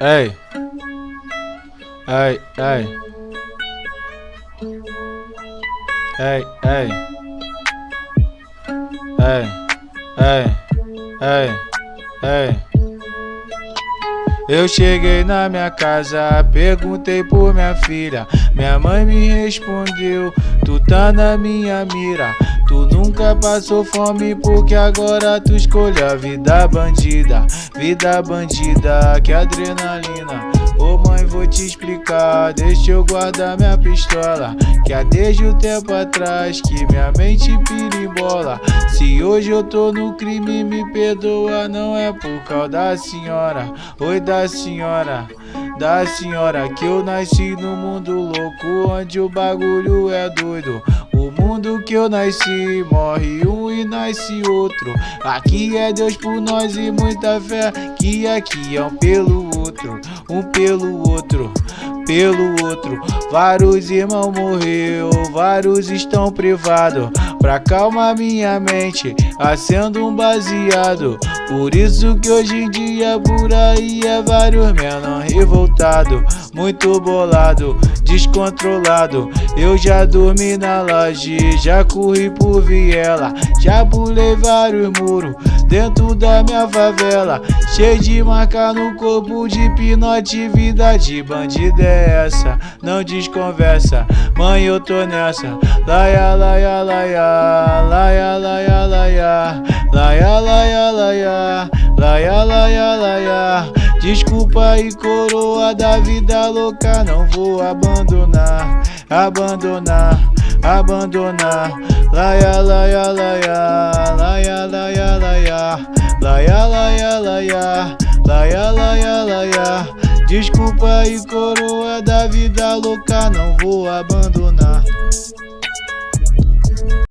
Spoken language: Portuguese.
Ei. Ei, ei. Ei, ei. Ei, ei, ei, ei. Eu cheguei na minha casa, perguntei por minha filha. Minha mãe me respondeu: Tu tá na minha mira. Tu nunca passou fome porque agora tu escolhe a vida bandida. Vida bandida, que adrenalina. Ô mãe, vou te explicar, deixa eu guardar minha pistola Que há desde o tempo atrás que minha mente pirimbola Se hoje eu tô no crime, me perdoa, não é por causa da senhora Oi da senhora, da senhora Que eu nasci no mundo louco, onde o bagulho é doido. O mundo que eu nasci, morre um e nasce outro. Aqui é Deus por nós e muita fé Que aqui é um pelo outro, um pelo outro pelo outro. Vários irmãos morreu, vários estão privados. Pra calmar minha mente, acendo um baseado Por isso que hoje em dia por aí é vários menor revoltado Muito bolado, descontrolado. Eu já dormi na laje, já corri por viela Já pulei vários muros dentro da minha favela. Cheio de marca no corpo de pinote, vida de bandida é essa Não desconversa, mãe eu tô nessa. Laia, laia, laia, laia, laia, laia Laia, laia, laia, laia, laia, laia. Desculpa aí coroa da vida louca. Não vou abandonar, abandonar, abandonar. Laia, laia, laia, laia, laia, laia. Laia, laia, laia, laia, laia, laia. Desculpa aí coroa da vida louca. Não vou abandonar